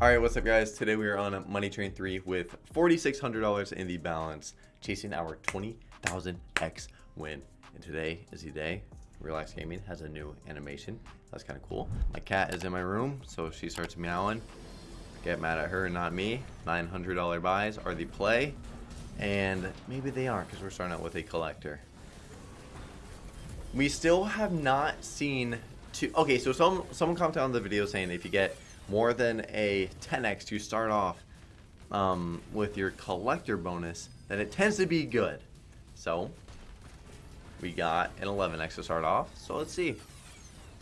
Alright, what's up guys? Today we are on Money Train 3 with $4,600 in the balance, chasing our 20,000x win. And today is the day. Relax Gaming has a new animation. That's kind of cool. My cat is in my room, so she starts meowing. Get mad at her, and not me. $900 buys are the play. And maybe they aren't because we're starting out with a collector. We still have not seen two. Okay, so some someone commented on the video saying if you get more than a 10x to start off um, with your collector bonus, then it tends to be good. So we got an 11x to start off. So let's see.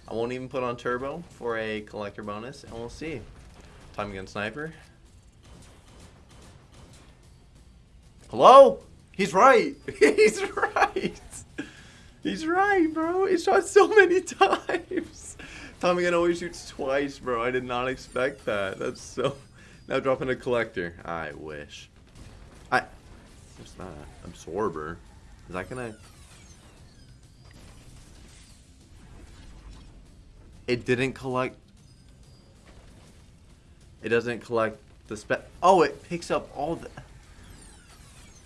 I won't even put on turbo for a collector bonus, and we'll see. Time against sniper. Hello? He's right. He's right. He's right, bro. He shot so many times. Tommy Gun always shoots twice, bro. I did not expect that. That's so... Now dropping a collector. I wish. I... What's that? Absorber. Is that gonna... It didn't collect... It doesn't collect the spec... Oh, it picks up all the...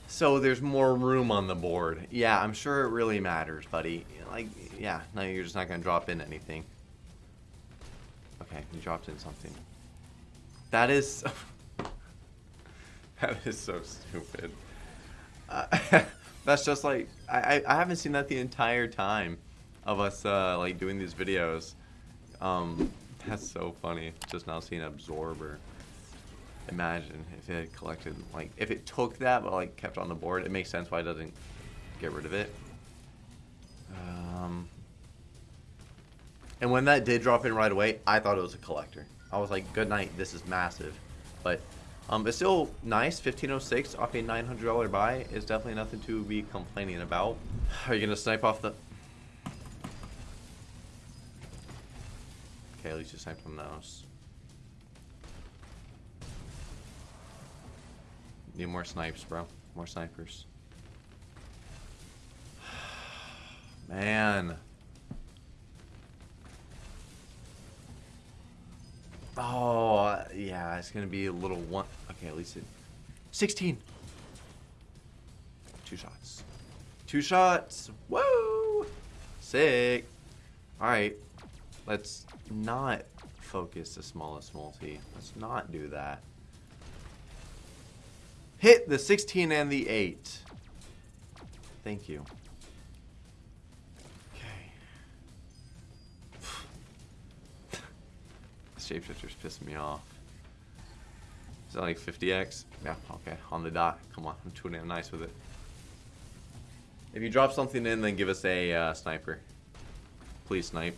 So there's more room on the board. Yeah, I'm sure it really matters, buddy. Like, yeah, no, you're just not going to drop in anything. Okay, you dropped in something. That is... that is so stupid. Uh, that's just like... I, I haven't seen that the entire time of us, uh, like, doing these videos. Um, that's so funny. Just now seeing Absorber. Imagine if it had collected, like, if it took that but, like, kept on the board. It makes sense why it doesn't get rid of it. And when that did drop in right away, I thought it was a collector. I was like, good night, this is massive. But um, it's still nice. 1506 off a $900 buy is definitely nothing to be complaining about. Are you going to snipe off the... Okay, at least you sniped on those. Need more snipes, bro. More snipers. Man. Oh, yeah, it's going to be a little one. Okay, at least it. 16. Two shots. Two shots. Woo! Sick. All right. Let's not focus the smallest multi. Let's not do that. Hit the 16 and the 8. Thank you. Shapeshifter's pissing me off. Is that like 50x? Yeah, okay, on the dot. Come on, I'm too damn nice with it. If you drop something in, then give us a uh, sniper. Please snipe.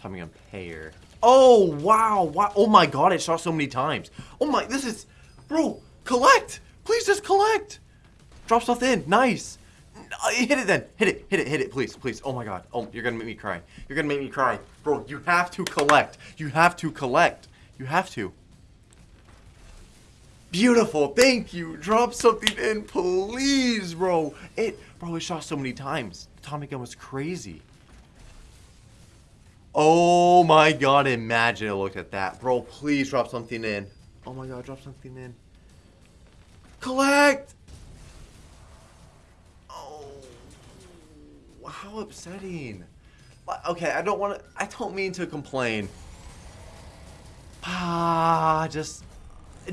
Tommy gun pair. Oh, wow, wow. Oh my god, it shot so many times. Oh my, this is... Bro, collect! Please just collect! Drop stuff in. Nice. Uh, hit it then. Hit it. Hit it. Hit it. Please. Please. Oh my god. Oh, you're gonna make me cry. You're gonna make me cry. Bro, you have to collect. You have to collect. You have to. Beautiful. Thank you. Drop something in, please, bro. It, bro, it shot so many times. The Tommy gun was crazy. Oh my god, imagine I looked at that. Bro, please drop something in. Oh my god, drop something in. Collect! How upsetting. Okay, I don't want to, I don't mean to complain. Ah, just,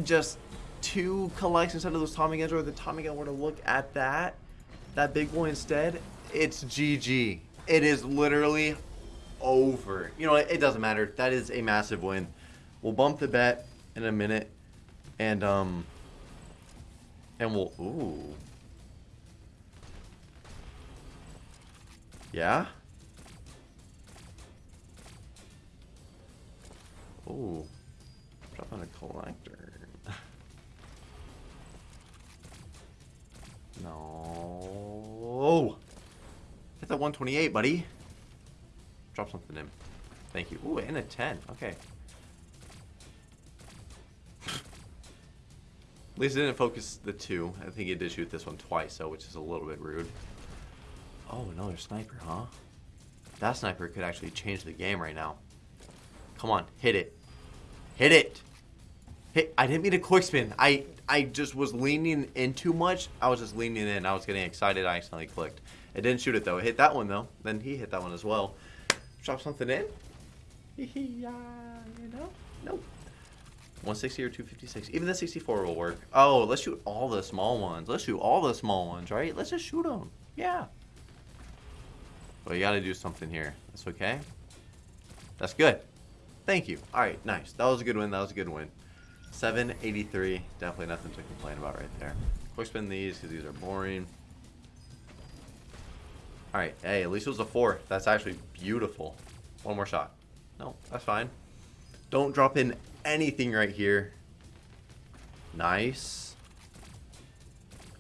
just two collects instead of those Tommy guns, or the Tommy gun were to look at that, that big boy instead, it's GG. It is literally over. You know, it, it doesn't matter. That is a massive win. We'll bump the bet in a minute, and, um, and we'll, ooh. Yeah? Oh. Drop on a collector. no. Hit that 128, buddy. Drop something in. Thank you. Ooh, and a 10. Okay. At least it didn't focus the two. I think it did shoot this one twice, so which is a little bit rude. Oh, another sniper, huh? That sniper could actually change the game right now. Come on, hit it. Hit it! Hey, I didn't mean to quick spin. I I just was leaning in too much. I was just leaning in. I was getting excited. I accidentally clicked. It didn't shoot it though. It hit that one though. Then he hit that one as well. Drop something in. yeah, you know? Nope. 160 or 256. Even the 64 will work. Oh, let's shoot all the small ones. Let's shoot all the small ones, right? Let's just shoot them. Yeah. But you got to do something here. That's okay. That's good. Thank you. All right, nice. That was a good win. That was a good win. 783. Definitely nothing to complain about right there. Quick spin these because these are boring. All right. Hey, at least it was a four. That's actually beautiful. One more shot. No, that's fine. Don't drop in anything right here. Nice.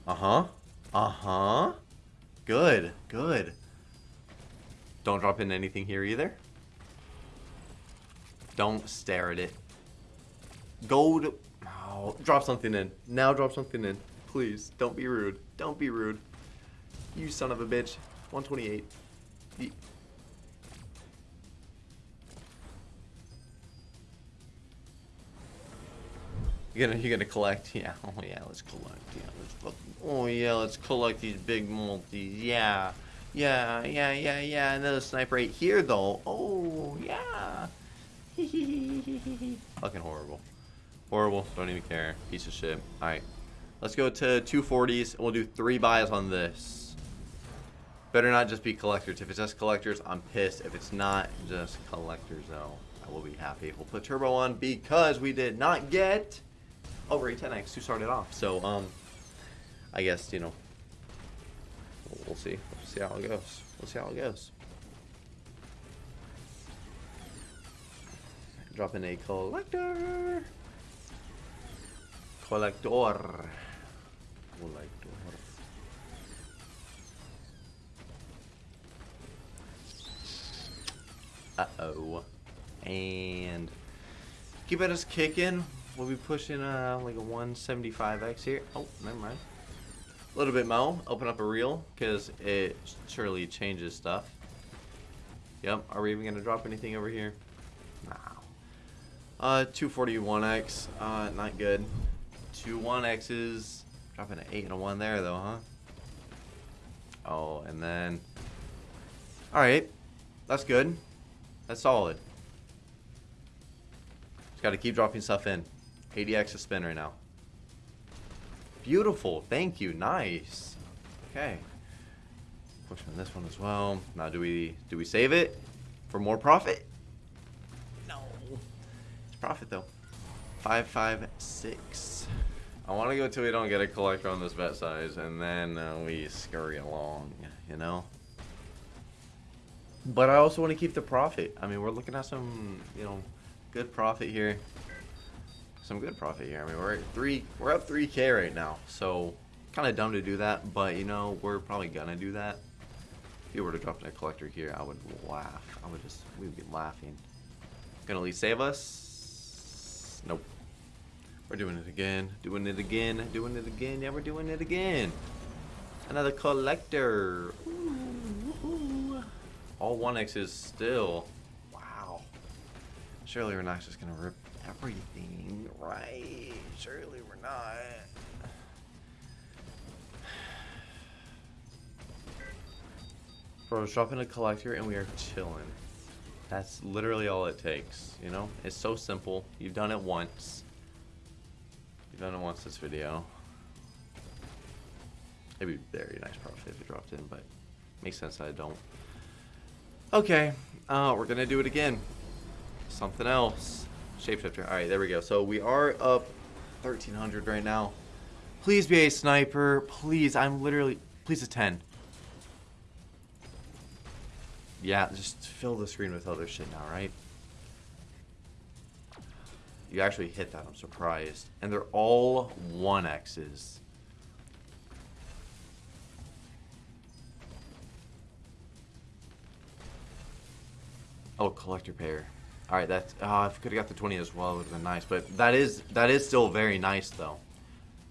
Uh-huh. Uh-huh. Good. Good. Don't drop in anything here either. Don't stare at it. Go to... Oh, drop something in. Now drop something in. Please. Don't be rude. Don't be rude. You son of a bitch. 128. You're gonna you're gonna collect, yeah. Oh yeah, let's collect. Yeah, let's Oh yeah, let's collect these big multis. Yeah, yeah, yeah, yeah, yeah. Another sniper right here though. Oh yeah. Fucking horrible. Horrible. Don't even care. Piece of shit. All right, let's go to 240s. We'll do three buys on this. Better not just be collectors. If it's just collectors, I'm pissed. If it's not just collectors, though, I will be happy. We'll put turbo on because we did not get over a 10x to start it off. So, um, I guess, you know, we'll see. See how it goes. We'll see how it goes. Drop in a collector. Collector. Collector. Uh-oh. And keep it us kicking. We'll be pushing uh, like a 175x here. Oh, never mind. A little bit mo. Open up a reel because it surely changes stuff. Yep. Are we even going to drop anything over here? No. Uh, 241x. Uh, not good. Two 1x's. Dropping an 8 and a 1 there though, huh? Oh, and then... Alright. That's good. That's solid. Just gotta keep dropping stuff in. 80x a spin right now. Beautiful. Thank you. Nice. Okay. Push on this one as well. Now do we do we save it for more profit? No. It's profit though. Five five six. I want to go till we don't get a collector on this bet size, and then uh, we scurry along. You know. But I also want to keep the profit. I mean, we're looking at some, you know, good profit here some good profit here. I mean, we're at three, we're up 3K right now, so kind of dumb to do that, but you know, we're probably gonna do that. If you were to drop a collector here, I would laugh. I would just, we would be laughing. Gonna at least save us? Nope. We're doing it again, doing it again, doing it again. Yeah, we're doing it again. Another collector. Ooh, ooh. All 1X's still. Wow. Surely we're not just gonna rip everything, right? Surely we're not. Bro, dropping a collector and we are chilling. That's literally all it takes, you know? It's so simple. You've done it once. You've done it once this video. It'd be very nice profit if you dropped in, but makes sense I don't. Okay, uh, we're gonna do it again. Something else. Shapeshifter. Alright, there we go. So we are up 1300 right now. Please be a sniper. Please, I'm literally... Please a 10. Yeah, just fill the screen with other shit now, right? You actually hit that. I'm surprised. And they're all 1Xs. Oh, collector pair. All right, that's. Oh, if I could have got the 20 as well, it would have been nice. But that is that is still very nice though.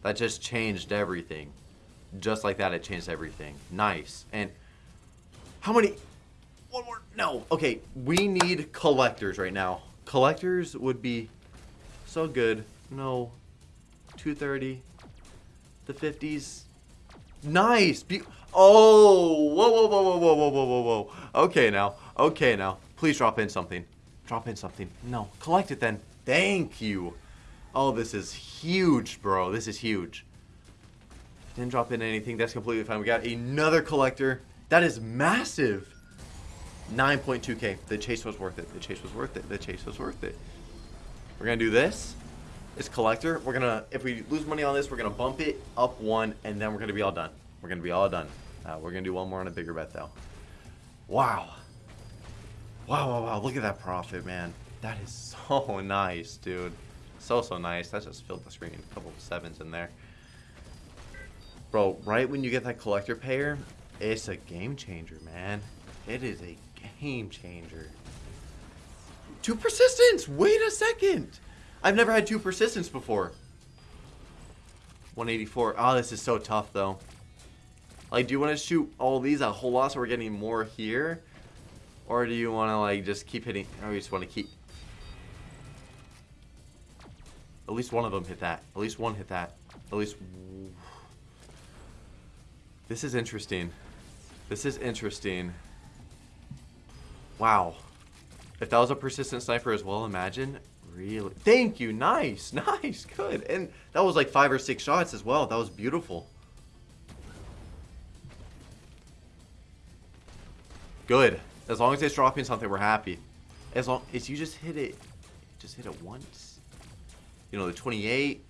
That just changed everything. Just like that, it changed everything. Nice. And how many? One more. No. Okay, we need collectors right now. Collectors would be so good. No. 230. The 50s. Nice. Be oh. Whoa, whoa, whoa, whoa, whoa, whoa, whoa, whoa. Okay now. Okay now. Please drop in something. Drop in something. No. Collect it then. Thank you. Oh, this is huge, bro. This is huge. Didn't drop in anything. That's completely fine. We got another collector. That is massive. 9.2k. The chase was worth it. The chase was worth it. The chase was worth it. We're going to do this. It's collector. We're going to, if we lose money on this, we're going to bump it up one, and then we're going to be all done. We're going to be all done. Uh, we're going to do one more on a bigger bet, though. Wow. Wow, wow, wow. Look at that profit, man. That is so nice, dude. So, so nice. That just filled the screen. A couple of sevens in there. Bro, right when you get that collector payer, it's a game changer, man. It is a game changer. Two persistence! Wait a second! I've never had two persistence before. 184. Oh, ah, this is so tough, though. Like, do you want to shoot all these a whole lot so we're getting more here? Or do you want to, like, just keep hitting... Or you just want to keep... At least one of them hit that. At least one hit that. At least... This is interesting. This is interesting. Wow. If that was a persistent sniper as well, imagine. Really? Thank you. Nice. Nice. Good. And that was like five or six shots as well. That was beautiful. Good. As long as it's dropping something, we're happy. As long as you just hit it, just hit it once. You know, the 28,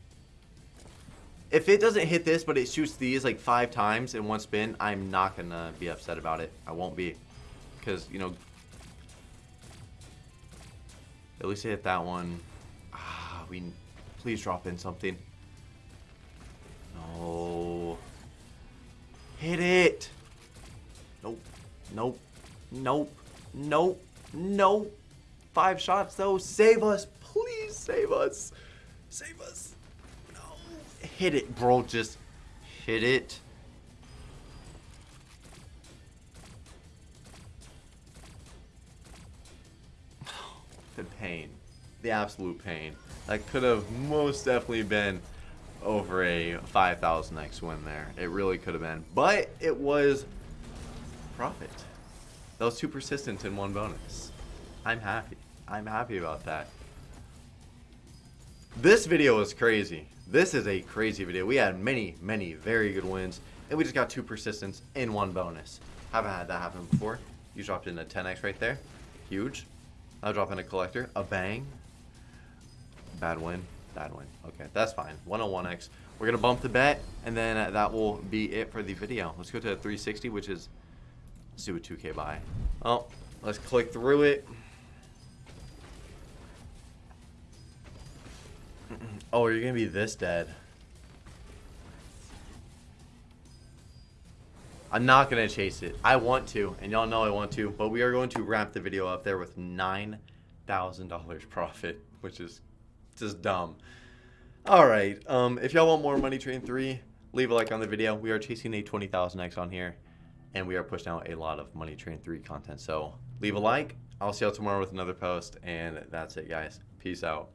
if it doesn't hit this, but it shoots these like five times in one spin, I'm not going to be upset about it. I won't be. Because, you know, at least it hit that one. Ah, we, please drop in something. No. Hit it. Nope. Nope. Nope. Nope. Nope. Five shots though. Save us. Please save us. Save us hit it, bro. Just hit it. the pain. The absolute pain. That could have most definitely been over a 5,000x win there. It really could have been. But it was profit. That was two persistent in one bonus. I'm happy. I'm happy about that. This video was crazy. This is a crazy video. We had many, many very good wins, and we just got two persistence in one bonus. Haven't had that happen before. You dropped in a 10x right there. Huge. I'll drop in a collector. A bang. Bad win. Bad win. Okay, that's fine. 101x. We're going to bump the bet, and then that will be it for the video. Let's go to 360, which is... Do a 2k buy. Oh, let's click through it. Oh, you're gonna be this dead. I'm not gonna chase it. I want to, and y'all know I want to, but we are going to wrap the video up there with $9,000 profit, which is just dumb. All right, um, if y'all want more Money Train 3, leave a like on the video. We are chasing a 20,000X on here, and we are pushing out a lot of Money Train 3 content. So leave a like. I'll see y'all tomorrow with another post, and that's it, guys. Peace out.